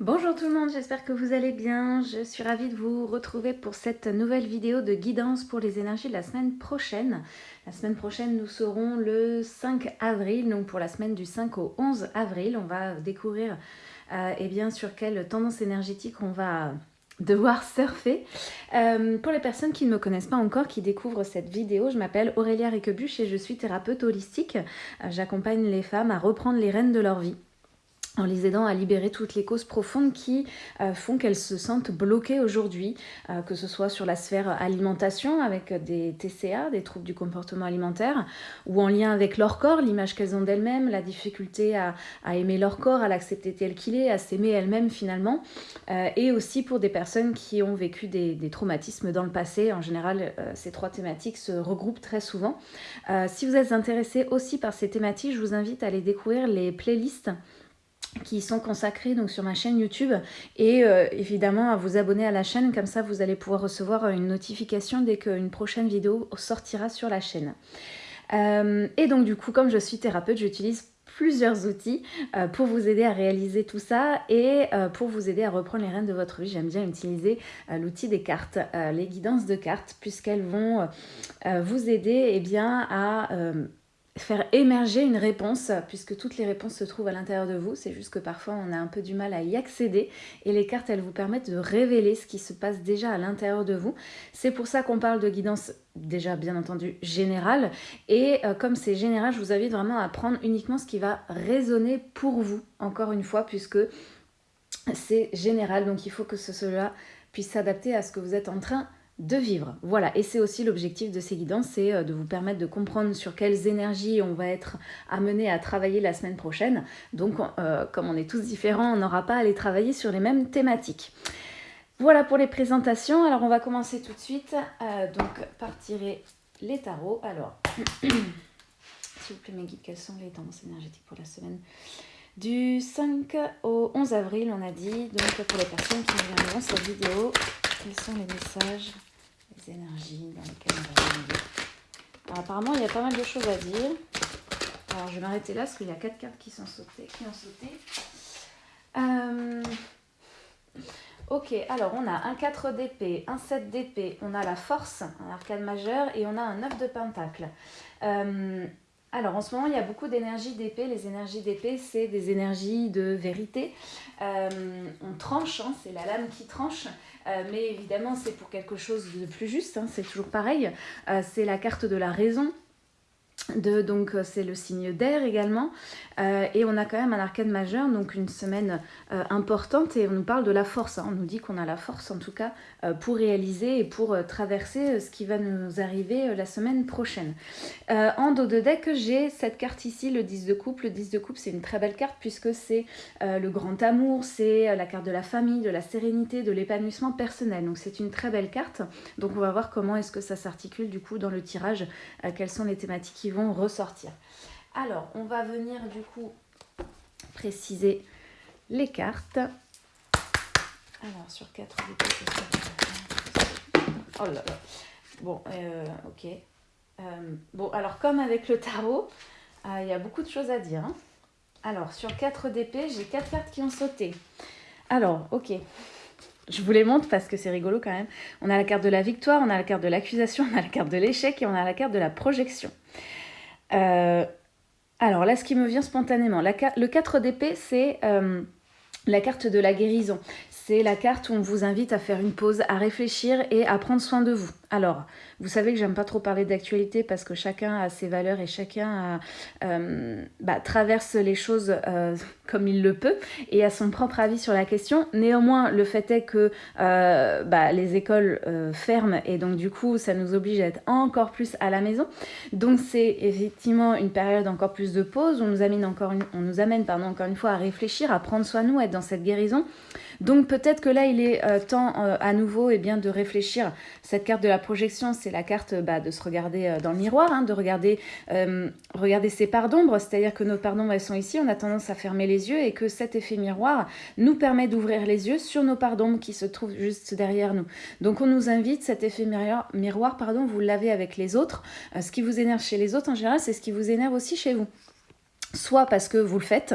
Bonjour tout le monde, j'espère que vous allez bien. Je suis ravie de vous retrouver pour cette nouvelle vidéo de guidance pour les énergies de la semaine prochaine. La semaine prochaine, nous serons le 5 avril, donc pour la semaine du 5 au 11 avril. On va découvrir euh, eh bien, sur quelle tendance énergétique on va devoir surfer. Euh, pour les personnes qui ne me connaissent pas encore, qui découvrent cette vidéo, je m'appelle Aurélia Riquebuche et je suis thérapeute holistique. Euh, j'accompagne les femmes à reprendre les rênes de leur vie en les aidant à libérer toutes les causes profondes qui euh, font qu'elles se sentent bloquées aujourd'hui, euh, que ce soit sur la sphère alimentation avec des TCA, des troubles du comportement alimentaire, ou en lien avec leur corps, l'image qu'elles ont d'elles-mêmes, la difficulté à, aimer leur corps, à l'accepter tel qu'il est, à s'aimer elles-mêmes finalement, euh, et aussi pour des personnes qui ont vécu des, des traumatismes dans le passé. En général, ces trois thématiques se regroupent très souvent. si vous êtes intéressé aussi par ces thématiques, je vous invite à aller découvrir les playlists qui sont consacrés donc sur ma chaîne YouTube et euh, évidemment à vous abonner à la chaîne comme ça vous allez pouvoir recevoir une notification dès qu'une prochaine vidéo sortira sur la chaîne. Euh, et donc du coup comme je suis thérapeute j'utilise plusieurs outils euh, pour vous aider à réaliser tout ça et pour vous aider à reprendre les rênes de votre vie. J'aime bien utiliser l'outil des cartes, les guidances de cartes, puisqu'elles vont vous aider eh bien, à faire émerger une réponse, puisque toutes les réponses se trouvent à l'intérieur de vous. C'est juste que parfois on a un peu du mal à y accéder. Et les cartes, elles vous permettent de révéler ce qui se passe déjà à l'intérieur de vous. C'est pour ça qu'on parle de guidance déjà bien entendu générale. Et euh, comme c'est général, je vous invite vraiment à prendre uniquement ce qui va résonner pour vous, encore une fois, puisque c'est général. Donc il faut que cela puisse s'adapter à ce que vous êtes en train de vivre. Voilà, et c'est aussi l'objectif de ces guidances, c'est euh, de vous permettre de comprendre sur quelles énergies on va être amené à travailler la semaine prochaine. Donc, euh, comme on est tous différents, on n'aura pas à les travailler sur les mêmes thématiques. Voilà pour les présentations. Alors, on va commencer tout de suite euh, donc par tirer les tarots. Alors, s'il vous plaît, mes guides, quelles sont les tendances énergétiques pour la semaine du 5 au 11 avril, on a dit. Donc, pour les personnes qui regarderont cette vidéo, quels sont les messages les énergies dans lesquelles on va vivre. Alors, apparemment, il y a pas mal de choses à dire. Alors, je vais m'arrêter là parce qu'il y a quatre cartes qui sont sautées, qui ont sauté. Euh, ok, alors on a un 4 d'épée, un 7 d'épée, on a la force, un arcade majeur, et on a un 9 de pentacle. Euh, alors en ce moment, il y a beaucoup d'énergie d'épée. Les énergies d'épée, c'est des énergies de vérité. Euh, on tranche, hein, c'est la lame qui tranche. Euh, mais évidemment, c'est pour quelque chose de plus juste, hein, c'est toujours pareil. Euh, c'est la carte de la raison, donc euh, c'est le signe d'air également euh, et on a quand même un arcane majeur donc une semaine euh, importante et on nous parle de la force hein. on nous dit qu'on a la force en tout cas pour réaliser et pour traverser ce qui va nous arriver la semaine prochaine en dos de deck j'ai cette carte ici le 10 de coupe le 10 de coupe c'est une très belle carte puisque c'est le grand amour c'est la carte de la famille de la sérénité de l'épanouissement personnel donc c'est une très belle carte donc on va voir comment est-ce que ça s'articule du coup dans le tirage quelles sont les thématiques qui vont ressortir. Alors, on va venir du coup préciser les cartes. Alors, sur 4 Oh là là. Bon, euh, ok. Euh, bon, alors comme avec le tarot, euh, il y a beaucoup de choses à dire. Hein. Alors, sur 4 d'épée, j'ai 4 cartes qui ont sauté. Alors, ok. Je vous les montre parce que c'est rigolo quand même. On a la carte de la victoire, on a la carte de l'accusation, on a la carte de l'échec et on a la carte de la projection. Euh, alors là, ce qui me vient spontanément, le 4 d'épée, c'est euh, la carte de la guérison. C'est la carte où on vous invite à faire une pause, à réfléchir et à prendre soin de vous. Alors, vous savez que j'aime pas trop parler d'actualité parce que chacun a ses valeurs et chacun euh, bah, traverse les choses euh, comme il le peut et a son propre avis sur la question. Néanmoins, le fait est que euh, bah, les écoles ferment et donc du coup, ça nous oblige à être encore plus à la maison. Donc c'est effectivement une période encore plus de pause. On nous amène encore une, on nous amène encore une fois à réfléchir, à prendre soin de nous, à être dans cette guérison. Donc peut-être que là, il est temps à nouveau eh bien, de réfléchir. Cette carte de la projection, c'est la carte bah, de se regarder euh, dans le miroir, hein, de regarder, euh, regarder ses parts d'ombre, c'est-à-dire que nos parts d'ombre, elles sont ici, on a tendance à fermer les yeux et que cet effet miroir nous permet d'ouvrir les yeux sur nos parts d'ombre qui se trouvent juste derrière nous. Donc on nous invite, cet effet miroir, miroir pardon, vous l'avez avec les autres. Euh, ce qui vous énerve chez les autres en général, c'est ce qui vous énerve aussi chez vous. Soit parce que vous le faites,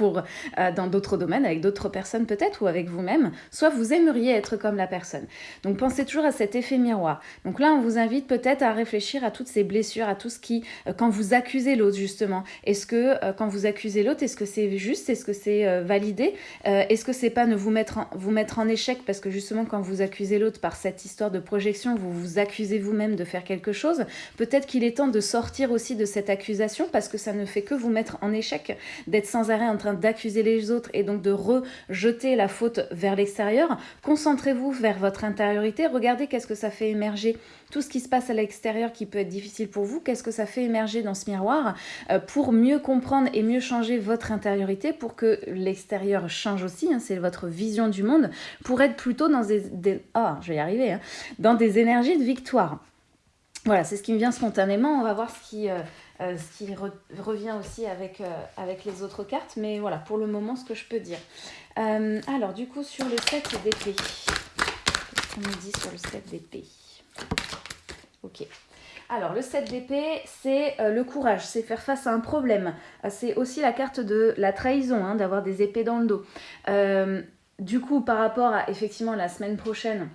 euh, dans d'autres domaines, avec d'autres personnes peut-être, ou avec vous-même, soit vous aimeriez être comme la personne. Donc pensez toujours à cet effet miroir. Donc là, on vous invite peut-être à réfléchir à toutes ces blessures, à tout ce qui, euh, quand vous accusez l'autre justement, est-ce que euh, quand vous accusez l'autre, est-ce que c'est juste, est-ce que c'est validé, est-ce que c'est pas ne vous mettre, en, vous mettre en échec, parce que justement quand vous accusez l'autre par cette histoire de projection, vous vous accusez vous-même de faire quelque chose, peut-être qu'il est temps de sortir aussi de cette accusation, parce que ça ne fait que vous mettre en échec, d'être sans arrêt en d'accuser les autres et donc de rejeter la faute vers l'extérieur, concentrez-vous vers votre intériorité, regardez qu'est-ce que ça fait émerger tout ce qui se passe à l'extérieur qui peut être difficile pour vous, qu'est-ce que ça fait émerger dans ce miroir euh, pour mieux comprendre et mieux changer votre intériorité pour que l'extérieur change aussi, hein, c'est votre vision du monde, pour être plutôt dans des... ah, je vais y arriver, hein, dans des énergies de victoire. Voilà, c'est ce qui me vient spontanément. On va voir ce qui, euh, euh, ce qui revient aussi avec, euh, avec les autres cartes. Mais voilà, pour le moment, ce que je peux dire. Euh, alors, du coup, sur le 7 d'épée. Qu'est-ce qu'on nous dit sur le 7 d'épée? Ok. Alors, le 7 d'épée, c'est le courage, c'est faire face à un problème. c'est aussi la carte de la trahison, hein, d'avoir des épées dans le dos. du coup, par rapport à, effectivement, la semaine prochaine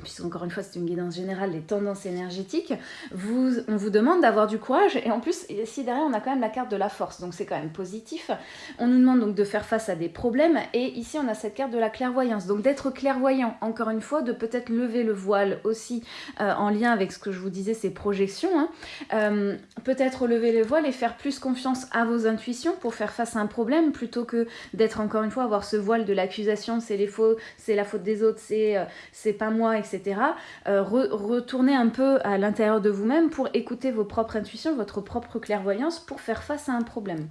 puisqu'encore une fois c'est une guidance générale des tendances énergétiques, vous, on vous demande d'avoir du courage et en plus ici derrière on a quand même la carte de la force donc c'est quand même positif. On nous demande donc de faire face à des problèmes et ici on a cette carte de la clairvoyance donc d'être clairvoyant encore une fois, de peut-être lever le voile aussi euh, en lien avec ce que je vous disais ces projections, hein. euh, peut-être lever le voile et faire plus confiance à vos intuitions pour faire face à un problème plutôt que d'être encore une fois avoir ce voile de l'accusation c'est les faux, c'est la faute des autres, c'est euh, c'est pas moi etc etc. Euh, retournez un peu à l'intérieur de vous-même pour écouter vos propres intuitions, votre propre clairvoyance pour faire face à un problème.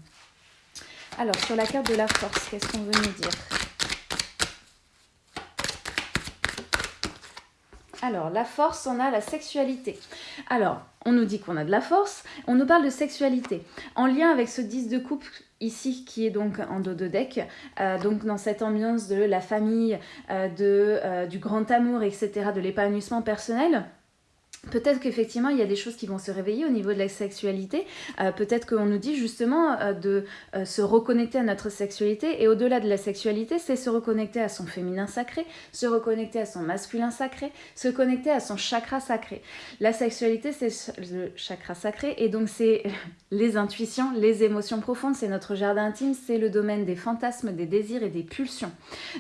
Alors, sur la carte de la force, qu'est-ce qu'on veut nous dire? Alors, la force, on a la sexualité. Alors, on nous dit qu'on a de la force, on nous parle de sexualité. En lien avec ce 10 de coupe ici qui est donc en dos de deck, euh, donc dans cette ambiance de la famille, euh, euh, du grand amour, etc., de l'épanouissement personnel, Peut-être qu'effectivement, il y a des choses qui vont se réveiller au niveau de la sexualité. Euh, peut-être qu'on nous dit justement euh, de euh, se reconnecter à notre sexualité. Et au-delà de la sexualité, c'est se reconnecter à son féminin sacré, se reconnecter à son masculin sacré, se connecter à son chakra sacré. La sexualité, c'est le chakra sacré. Et donc, c'est les intuitions, les émotions profondes. C'est notre jardin intime. C'est le domaine des fantasmes, des désirs et des pulsions.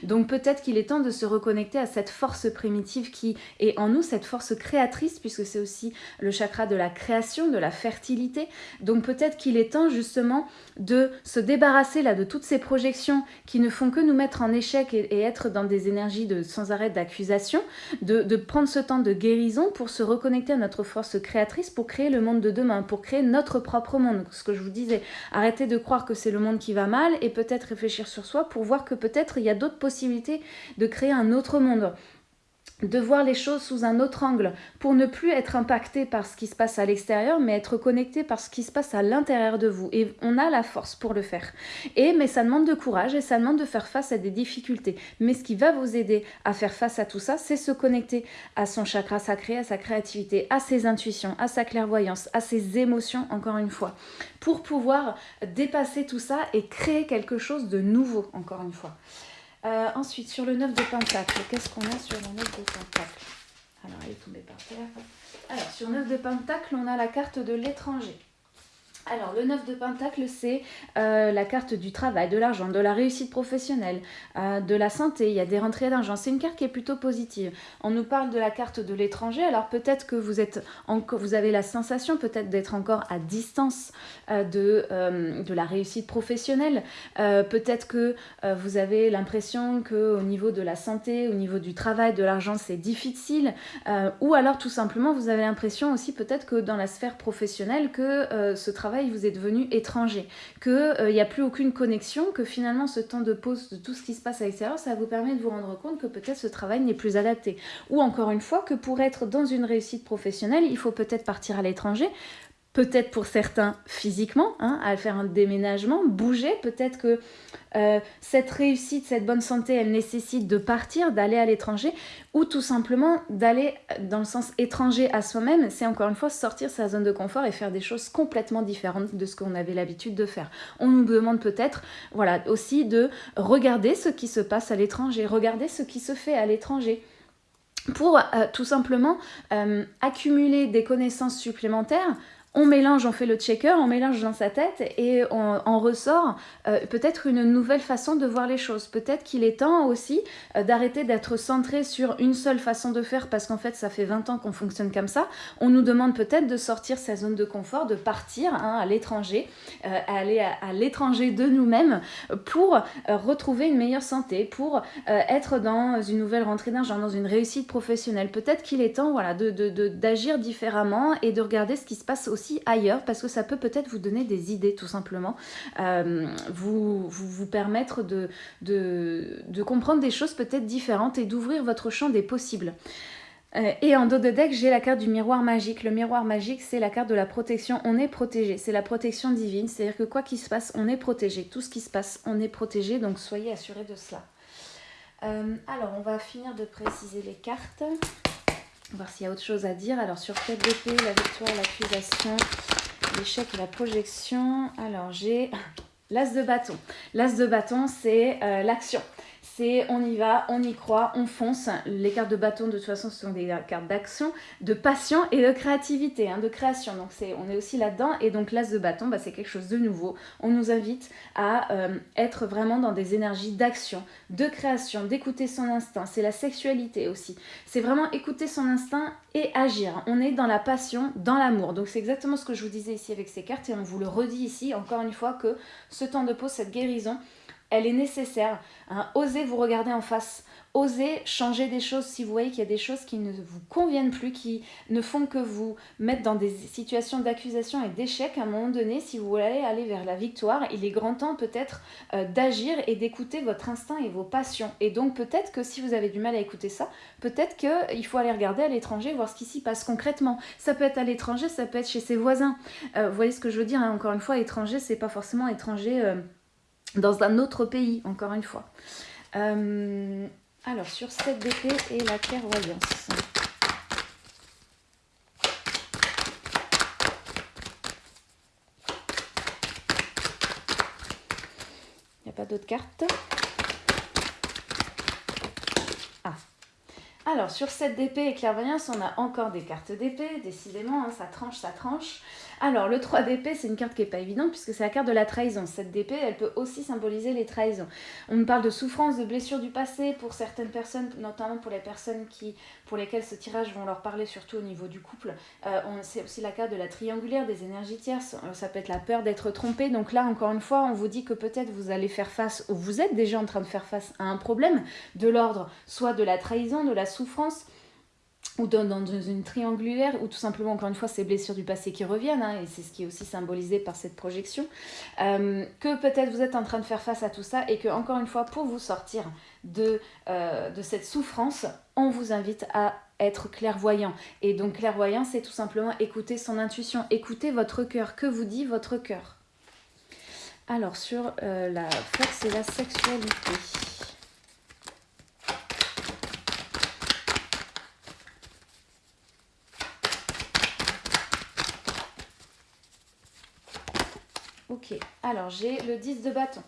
Donc, peut-être qu'il est temps de se reconnecter à cette force primitive qui est en nous, cette force créatrice puisque c'est aussi le chakra de la création, de la fertilité. Donc peut-être qu'il est temps justement de se débarrasser là de toutes ces projections qui ne font que nous mettre en échec et, être dans des énergies sans arrêt d'accusation, de, de prendre ce temps de guérison pour se reconnecter à notre force créatrice pour créer le monde de demain, pour créer notre propre monde. Ce que je vous disais, arrêtez de croire que c'est le monde qui va mal et peut-être réfléchir sur soi pour voir que peut-être il y a d'autres possibilités de créer un autre monde de voir les choses sous un autre angle pour ne plus être impacté par ce qui se passe à l'extérieur mais être connecté par ce qui se passe à l'intérieur de vous. Et on a la force pour le faire. Et mais ça demande de courage et ça demande de faire face à des difficultés. Mais ce qui va vous aider à faire face à tout ça c'est se connecter à son chakra sacré à sa créativité à ses intuitions à sa clairvoyance à ses émotions encore une fois. Pour pouvoir dépasser tout ça et créer quelque chose de nouveau encore une fois euh, ensuite, sur le 9 de Pentacle, qu'est-ce qu'on a sur le 9 de Pentacle? Alors, elle est tombée par terre. Alors, sur 9 de Pentacle, on a la carte de l'étranger. Alors, le 9 de Pentacle, c'est euh, la carte du travail, de l'argent, de la réussite professionnelle, euh, de la santé. Il y a des rentrées d'argent. C'est une carte qui est plutôt positive. On nous parle de la carte de l'étranger. Alors, peut-être que vous, êtes vous avez la sensation peut-être d'être encore à distance euh, de, de la réussite professionnelle. peut-être que vous avez l'impression qu'au niveau de la santé, au niveau du travail, de l'argent, c'est difficile. ou alors, tout simplement, vous avez l'impression aussi peut-être que dans la sphère professionnelle, que ce travail vous est devenu étranger, qu'il n'y euh, a plus aucune connexion, que finalement ce temps de pause de tout ce qui se passe à l'extérieur, ça vous permet de vous rendre compte que peut-être ce travail n'est plus adapté. Ou encore une fois, que pour être dans une réussite professionnelle, il faut peut-être partir à l'étranger peut-être pour certains physiquement, hein, à faire un déménagement, bouger, peut-être que euh, cette réussite, cette bonne santé, elle nécessite de partir, d'aller à l'étranger, ou tout simplement d'aller dans le sens étranger à soi-même, c'est encore une fois sortir sa zone de confort et faire des choses complètement différentes de ce qu'on avait l'habitude de faire. On nous demande peut-être, voilà, aussi de regarder ce qui se passe à l'étranger, regarder ce qui se fait à l'étranger pour euh, tout simplement euh, accumuler des connaissances supplémentaires on mélange, on fait le checker, on mélange dans sa tête et on, ressort euh, peut-être une nouvelle façon de voir les choses. Peut-être qu'il est temps aussi euh, d'arrêter d'être centré sur une seule façon de faire parce qu'en fait ça fait 20 ans qu'on fonctionne comme ça. On nous demande peut-être de sortir sa zone de confort, de partir hein, à l'étranger, euh, aller à, l'étranger de nous-mêmes pour retrouver une meilleure santé, pour être dans une nouvelle rentrée d'argent, dans une réussite professionnelle. Peut-être qu'il est temps voilà, d'agir différemment et de regarder ce qui se passe aussi ailleurs parce que ça peut peut-être vous donner des idées tout simplement, euh, vous, vous, permettre de, de, comprendre des choses peut-être différentes et d'ouvrir votre champ des possibles. Euh, et en dos de deck, j'ai la carte du miroir magique. Le miroir magique, c'est la carte de la protection. On est protégé. C'est la protection divine. C'est-à-dire que quoi qu'il se passe, on est protégé. Tout ce qui se passe, on est protégé. Donc soyez assurés de cela. Euh, alors, on va finir de préciser les cartes voir s'il y a autre chose à dire. Alors, sur tête d'épée, la victoire, l'accusation, l'échec et la projection. Alors, j'ai l'as de bâton. L'as de bâton, c'est euh, l'action on y va, on y croit, on fonce. Les cartes de bâton, de toute façon, ce sont des cartes d'action, de passion et de créativité, hein, de création. Donc on est aussi là-dedans. Et donc l'as de bâton, bah, c'est quelque chose de nouveau. On nous invite à euh, être vraiment dans des énergies d'action, de création, d'écouter son instinct. C'est la sexualité aussi. C'est vraiment écouter son instinct et agir. On est dans la passion, dans l'amour. Donc c'est exactement ce que je vous disais ici avec ces cartes et on vous le redit ici encore une fois que ce temps de pause, cette guérison, elle est nécessaire. Hein. Osez vous regarder en face. Osez changer des choses si vous voyez qu'il y a des choses qui ne vous conviennent plus, qui ne font que vous mettre dans des situations d'accusation et d'échec à un moment donné. Si vous voulez aller vers la victoire, il est grand temps peut-être euh, d'agir et d'écouter votre instinct et vos passions. Et donc peut-être que si vous avez du mal à écouter ça, peut-être qu'il faut aller regarder à l'étranger, voir ce qui s'y passe concrètement. Ça peut être à l'étranger, ça peut être chez ses voisins. Euh, vous voyez ce que je veux dire hein. Encore une fois, étranger, c'est pas forcément étranger... Euh, dans un autre pays, encore une fois. Euh, alors, sur cette d'épée et la clairvoyance. Il n'y a pas d'autres cartes. Ah. Alors, sur cette d'épée et clairvoyance, on a encore des cartes d'épée. Décidément, hein, ça tranche, ça tranche. Alors, le 3 d'épée, c'est une carte qui n'est pas évidente puisque c'est la carte de la trahison. Cette d'épée, elle peut aussi symboliser les trahisons. On parle de souffrance, de blessures du passé pour certaines personnes, notamment pour les personnes qui, pour lesquelles ce tirage vont leur parler, surtout au niveau du couple. Euh, c'est aussi la carte de la triangulaire, des énergies tierces. Euh, ça peut être la peur d'être trompé. Donc là, encore une fois, on vous dit que peut-être vous allez faire face, ou vous êtes déjà en train de faire face à un problème de l'ordre, soit de la trahison, de la souffrance, ou dans, une triangulaire, ou tout simplement, encore une fois, ces blessures du passé qui reviennent, hein, et c'est ce qui est aussi symbolisé par cette projection, euh, que peut-être vous êtes en train de faire face à tout ça, et que, encore une fois, pour vous sortir de, euh, de cette souffrance, on vous invite à être clairvoyant. Et donc, clairvoyant, c'est tout simplement écouter son intuition, écouter votre cœur. Que vous dit votre cœur? Alors, sur euh, la force et la sexualité. Ok, alors j'ai le 10 de bâton.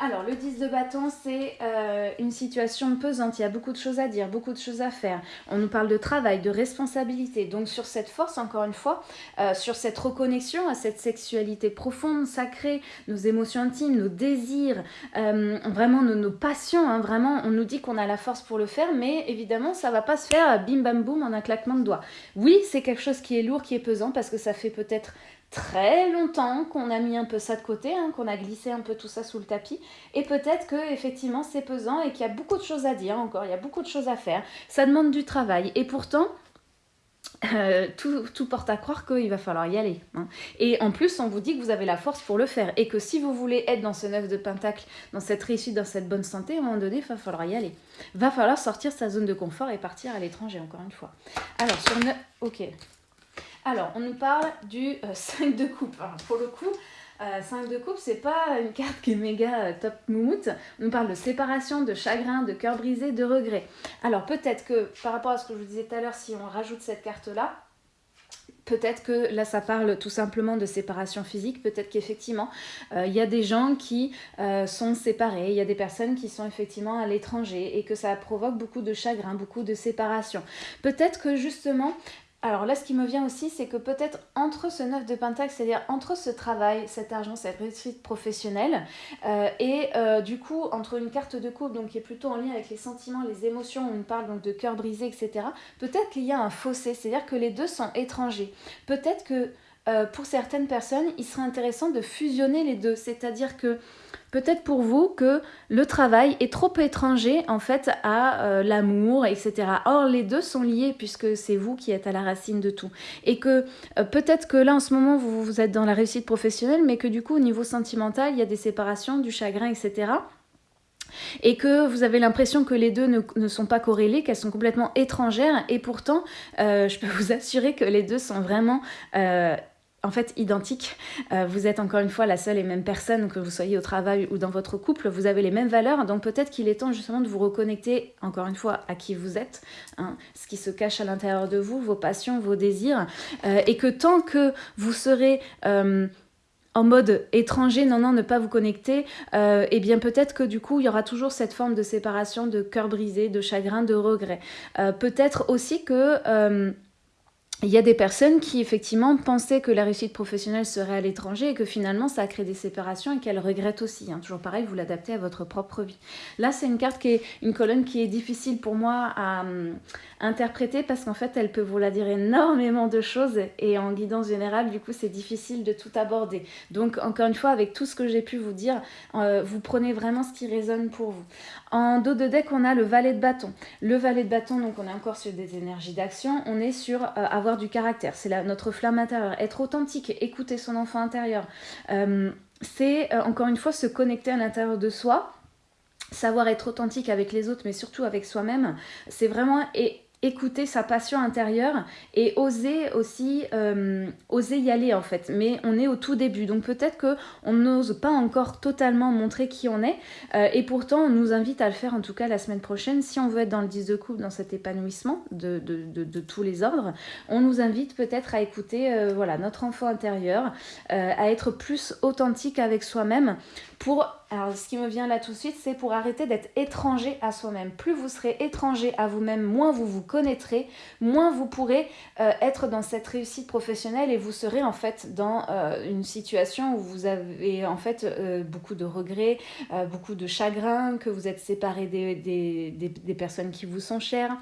Alors, le 10 de bâton, c'est euh, une situation pesante. Il y a beaucoup de choses à dire, beaucoup de choses à faire. On nous parle de travail, de responsabilité. Donc, sur cette force, encore une fois, euh, sur cette reconnexion à cette sexualité profonde, sacrée, nos émotions intimes, nos désirs, euh, vraiment nos, passions. Hein, vraiment, on nous dit qu'on a la force pour le faire, mais évidemment, ça va pas se faire bim bam boum en un claquement de doigts. Oui, c'est quelque chose qui est lourd, qui est pesant, parce que ça fait peut-être très longtemps qu'on a mis un peu ça de côté, hein, qu'on a glissé un peu tout ça sous le tapis. Et peut-être que effectivement c'est pesant et qu'il y a beaucoup de choses à dire encore, il y a beaucoup de choses à faire. Ça demande du travail. Et pourtant, euh, tout, porte à croire qu'il va falloir y aller. Hein. Et en plus, on vous dit que vous avez la force pour le faire. Et que si vous voulez être dans ce neuf de pentacle, dans cette réussite, dans cette bonne santé, à un moment donné, il va falloir y aller. Va falloir sortir sa zone de confort et partir à l'étranger, encore une fois. Alors, sur ne... Ok. Alors, on nous parle du 5 de coupe. pour le coup, 5 de coupe, c'est pas une carte qui est méga top moumoute. On nous parle de séparation, de chagrin, de cœur brisé, de regret. Alors, peut-être que par rapport à ce que je vous disais tout à l'heure, si on rajoute cette carte-là, Peut-être que là, ça parle tout simplement de séparation physique. Peut-être qu'effectivement, euh, il y a des gens qui euh, sont séparés. Il y a des personnes qui sont effectivement à l'étranger et que ça provoque beaucoup de chagrin, beaucoup de séparation. Peut-être que justement, alors là, ce qui me vient aussi, c'est que peut-être entre ce 9 de Pentacle, c'est-à-dire entre ce travail, cet argent, cette réussite professionnelle, euh, et euh, du coup, entre une carte de coupe, donc qui est plutôt en lien avec les sentiments, les émotions, on parle donc de cœur brisé, etc., peut-être qu'il y a un fossé, c'est-à-dire que les deux sont étrangers. Peut-être que euh, pour certaines personnes, il serait intéressant de fusionner les deux, c'est-à-dire que peut-être pour vous que le travail est trop étranger en fait à euh, l'amour, etc. Or, les deux sont liés puisque c'est vous qui êtes à la racine de tout. Et que euh, peut-être que là, en ce moment, vous, vous êtes dans la réussite professionnelle, mais que du coup, au niveau sentimental, il y a des séparations, du chagrin, etc et que vous avez l'impression que les deux ne, sont pas corrélés, qu'elles sont complètement étrangères, et pourtant, euh, je peux vous assurer que les deux sont vraiment en fait identique. Euh, vous êtes encore une fois la seule et même personne, que vous soyez au travail ou dans votre couple, vous avez les mêmes valeurs, donc peut-être qu'il est temps justement de vous reconnecter encore une fois à qui vous êtes, hein, ce qui se cache à l'intérieur de vous, vos passions, vos désirs, euh, et que tant que vous serez... Euh, en mode étranger, non, non, ne pas vous connecter, et eh bien peut-être que du coup, il y aura toujours cette forme de séparation, de cœur brisé, de chagrin, de regret. peut-être aussi que il y a des personnes qui effectivement pensaient que la réussite professionnelle serait à l'étranger et que finalement ça a créé des séparations et qu'elles regrettent aussi. Hein. Toujours pareil, vous l'adaptez à votre propre vie. Là, c'est une carte qui est une colonne qui est difficile pour moi à hum, interpréter parce qu'en fait, elle peut vous la dire énormément de choses et en guidance générale, du coup, c'est difficile de tout aborder. Donc, encore une fois, avec tout ce que j'ai pu vous dire, euh, vous prenez vraiment ce qui résonne pour vous. En dos de deck, on a le valet de bâton. Le valet de bâton, donc on est encore sur des énergies d'action. On est sur euh, avoir du caractère. C'est notre flamme intérieure. Être authentique, écouter son enfant intérieur. Euh, c'est euh, encore une fois se connecter à l'intérieur de soi. Savoir être authentique avec les autres, mais surtout avec soi-même. C'est vraiment... Et écouter sa passion intérieure et oser aussi euh, oser y aller en fait. Mais on est au tout début. Donc peut-être que on n'ose pas encore totalement montrer qui on est euh, et pourtant on nous invite à le faire en tout cas la semaine prochaine. Si on veut être dans le 10 de coupe dans cet épanouissement de, de, tous les ordres on nous invite peut-être à écouter euh, voilà notre enfant intérieur à être plus authentique avec soi-même pour alors, ce qui me vient là tout de suite, c'est pour arrêter d'être étranger à soi-même. Plus vous serez étranger à vous-même, moins vous vous connaîtrez, moins vous pourrez euh, être dans cette réussite professionnelle et vous serez en fait dans euh, une situation où vous avez en fait euh, beaucoup de regrets, beaucoup de chagrin, que vous êtes séparé des, des personnes qui vous sont chères,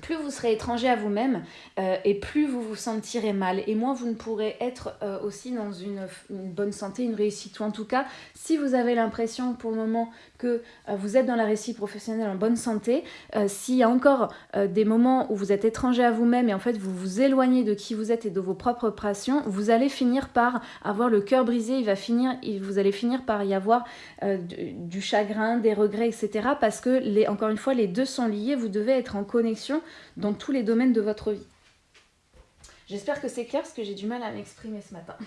plus vous serez étranger à vous-même euh, et plus vous vous sentirez mal et moins vous ne pourrez être euh, aussi dans une, bonne santé, une réussite. Ou en tout cas, si vous avez l'impression pour le moment que euh, vous êtes dans la réussite professionnelle en bonne santé, s'il y a encore des moments où vous êtes étranger à vous-même et en fait vous vous éloignez de qui vous êtes et de vos propres passions, vous allez finir par avoir le cœur brisé, vous allez finir par y avoir du, chagrin, des regrets, etc. Parce que, encore une fois, les deux sont liés, vous devez être en connexion dans tous les domaines de votre vie. J'espère que c'est clair parce que j'ai du mal à m'exprimer ce matin.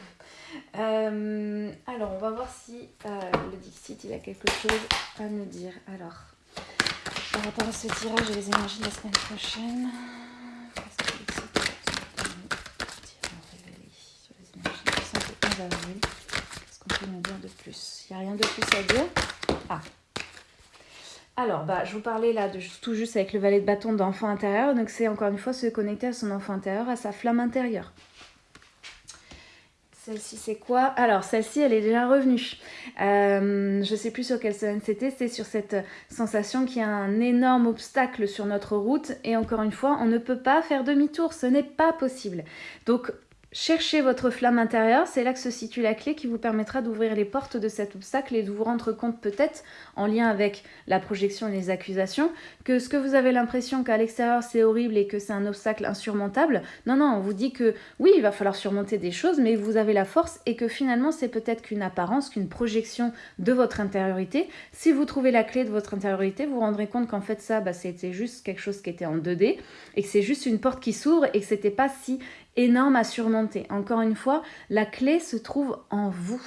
Euh, alors, on va voir si euh, le Dixit il a quelque chose à nous dire. Alors, par rapport à ce tirage et les énergies de la semaine prochaine, qu'est-ce qu'on peut nous dire de plus? Il n'y a rien de plus à dire? Ah, alors, bah, je vous parlais là de tout juste avec le valet de bâton d'enfant intérieur. Donc, c'est encore une fois se connecter à son enfant intérieur, à sa flamme intérieure. Celle-ci, c'est quoi? Alors, celle-ci, elle est déjà revenue. Euh, je ne sais plus sur quelle semaine c'était. C'est sur cette sensation qu'il y a un énorme obstacle sur notre route. Et encore une fois, on ne peut pas faire demi-tour. Ce n'est pas possible. Donc, Cherchez votre flamme intérieure, c'est là que se situe la clé qui vous permettra d'ouvrir les portes de cet obstacle et de vous rendre compte peut-être, en lien avec la projection et les accusations, que ce que vous avez l'impression qu'à l'extérieur c'est horrible et que c'est un obstacle insurmontable, non, non, on vous dit que oui, il va falloir surmonter des choses, mais vous avez la force et que finalement c'est peut-être qu'une apparence, qu'une projection de votre intériorité. Si vous trouvez la clé de votre intériorité, vous vous rendrez compte qu'en fait ça, bah, c'était juste quelque chose qui était en 2D et que c'est juste une porte qui s'ouvre et que c'était pas si énorme à surmonter. Encore une fois, la clé se trouve en vous.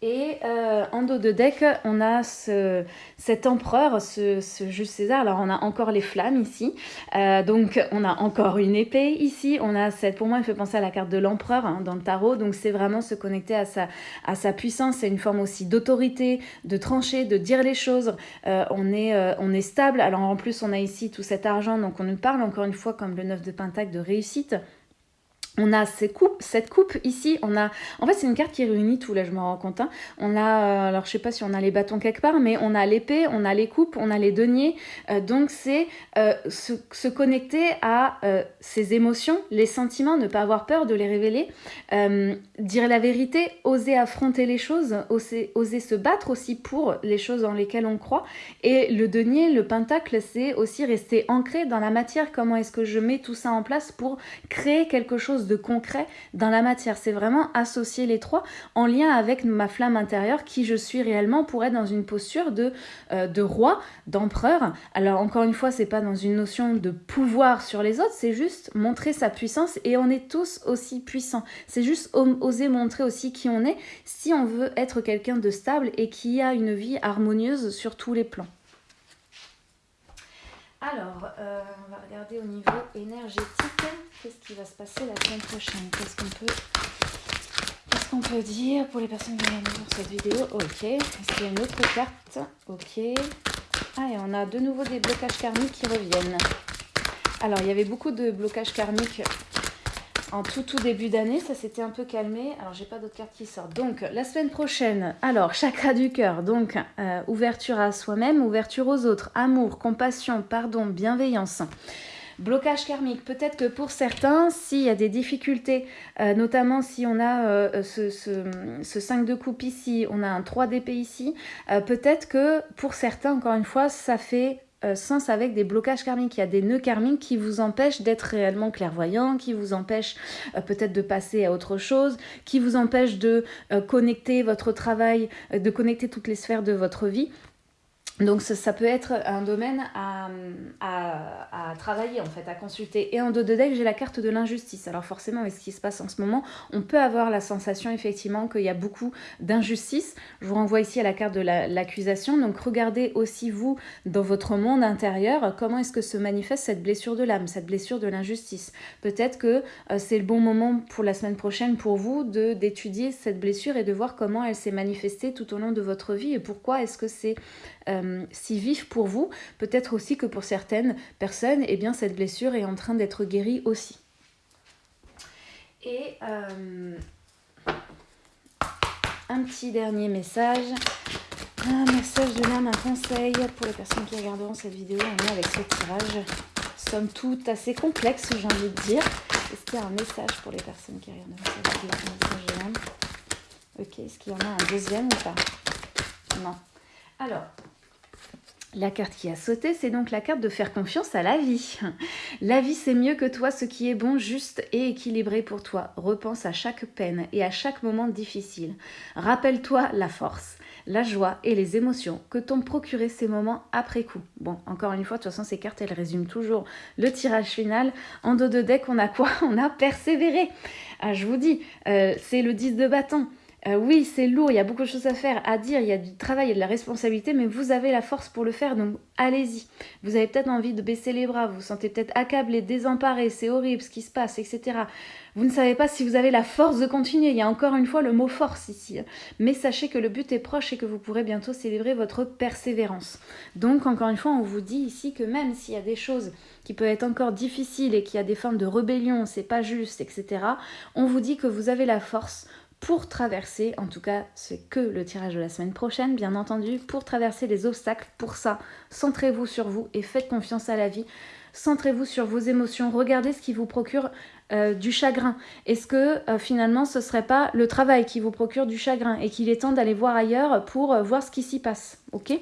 Et euh, en dos de deck, on a ce, cet empereur, ce, ce, Jules César. Alors, on a encore les flammes ici. Euh, donc, on a encore une épée ici. On a cette, pour moi, il fait penser à la carte de l'empereur hein, dans le tarot. Donc, c'est vraiment se connecter à sa, à sa puissance. C'est une forme aussi d'autorité, de trancher, de dire les choses. Euh, on, est, on est stable. Alors, en plus, on a ici tout cet argent. Donc, on nous parle encore une fois, comme le 9 de Pentacle, de réussite on a ces coupes, cette coupe ici, on a, en fait c'est une carte qui réunit tout, là je me rends compte, hein. on a, euh, alors je sais pas si on a les bâtons quelque part, mais on a l'épée, on a les coupes, on a les deniers, euh, donc c'est euh, se, connecter à ses émotions, les sentiments, ne pas avoir peur de les révéler, dire la vérité, oser affronter les choses, oser, oser se battre aussi pour les choses dans lesquelles on croit, et le denier, le pentacle, c'est aussi rester ancré dans la matière, comment est-ce que je mets tout ça en place pour créer quelque chose de concret dans la matière. C'est vraiment associer les trois en lien avec ma flamme intérieure, qui je suis réellement pour être dans une posture de, euh, de roi, d'empereur. Alors encore une fois, c'est pas dans une notion de pouvoir sur les autres, c'est juste montrer sa puissance et on est tous aussi puissants. C'est juste oser montrer aussi qui on est si on veut être quelqu'un de stable et qui a une vie harmonieuse sur tous les plans. Alors, euh, on va regarder au niveau énergétique, qu'est-ce qui va se passer la semaine prochaine? Qu'est-ce qu'on peut, qu'est-ce qu'on peut dire pour les personnes qui viennent voir cette vidéo? Ok, est-ce qu'il y a une autre carte? Ok. Ah, et on a de nouveau des blocages karmiques qui reviennent. Alors, il y avait beaucoup de blocages karmiques en tout début d'année, ça s'était un peu calmé. Alors j'ai pas d'autres cartes qui sortent. Donc la semaine prochaine, alors chakra du cœur, donc euh, ouverture à soi-même, ouverture aux autres, amour, compassion, pardon, bienveillance. Blocage karmique, peut-être que pour certains, s'il y a des difficultés, euh, notamment si on a euh, ce, ce, 5 de coupe ici, on a un 3 d'épée ici, peut-être que pour certains, encore une fois, ça fait euh, sens avec des blocages karmiques. Il y a des nœuds karmiques qui vous empêchent d'être réellement clairvoyant, qui vous empêchent euh, peut-être de passer à autre chose, qui vous empêchent de euh, connecter votre travail, de connecter toutes les sphères de votre vie. Donc ça, peut être un domaine à, à, travailler en fait, à consulter. Et en dos de deck, j'ai la carte de l'injustice. Alors forcément, avec ce qui se passe en ce moment, on peut avoir la sensation effectivement qu'il y a beaucoup d'injustice. Je vous renvoie ici à la carte de l'accusation. Donc regardez aussi vous, dans votre monde intérieur, comment est-ce que se manifeste cette blessure de l'âme, cette blessure de l'injustice. Peut-être que euh, c'est le bon moment pour la semaine prochaine pour vous d'étudier cette blessure et de voir comment elle s'est manifestée tout au long de votre vie et pourquoi est-ce que c'est euh, si vif pour vous, peut-être aussi que pour certaines personnes, eh bien, cette blessure est en train d'être guérie aussi. Et euh, un petit dernier message. Un message de l'âme, un conseil pour les personnes qui regarderont cette vidéo en avec ce tirage. Somme toute assez complexe, j'ai envie de dire. Est-ce qu'il y a un message pour les personnes qui regardent cette vidéo Ok, est-ce qu'il y en a un deuxième ou pas? Non. Alors, la carte qui a sauté, c'est donc la carte de faire confiance à la vie. La vie, c'est mieux que toi, ce qui est bon, juste et équilibré pour toi. Repense à chaque peine et à chaque moment difficile. Rappelle-toi la force, la joie et les émotions que t'ont procuré ces moments après coup. Bon, encore une fois, de toute façon, ces cartes, elles résument toujours le tirage final. En dos de deck, on a quoi? On a persévéré. Ah, je vous dis, euh, c'est le 10 de bâton. Euh, oui, c'est lourd, il y a beaucoup de choses à faire, à dire, il y a du travail, a de la responsabilité, mais vous avez la force pour le faire, donc allez-y. Vous avez peut-être envie de baisser les bras, vous vous sentez peut-être accablé, désemparé, c'est horrible ce qui se passe, etc. Vous ne savez pas si vous avez la force de continuer, il y a encore une fois le mot force ici. Mais sachez que le but est proche et que vous pourrez bientôt célébrer votre persévérance. Donc encore une fois, on vous dit ici que même s'il y a des choses qui peuvent être encore difficiles et qu'il y a des formes de rébellion, c'est pas juste, etc., on vous dit que vous avez la force pour traverser, en tout cas c'est que le tirage de la semaine prochaine bien entendu, pour traverser les obstacles. Pour ça, centrez-vous sur vous et faites confiance à la vie. Centrez-vous sur vos émotions, regardez ce qui vous procure euh, du chagrin. Est-ce que euh, finalement ce serait pas le travail qui vous procure du chagrin et qu'il est temps d'aller voir ailleurs pour euh, voir ce qui s'y passe, ok?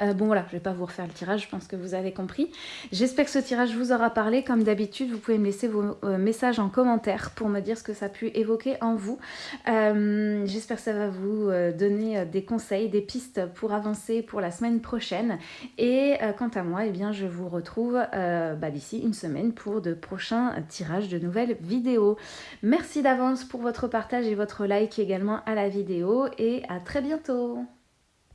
Bon voilà, je vais pas vous refaire le tirage, je pense que vous avez compris. J'espère que ce tirage vous aura parlé. Comme d'habitude, vous pouvez me laisser vos messages en commentaire pour me dire ce que ça a pu évoquer en vous. J'espère que ça va vous donner des conseils, des pistes pour avancer pour la semaine prochaine. Et quant à moi, eh bien, je vous retrouve bah, d'ici une semaine pour de prochains tirages de nouvelles vidéos. Merci d'avance pour votre partage et votre like également à la vidéo et à très bientôt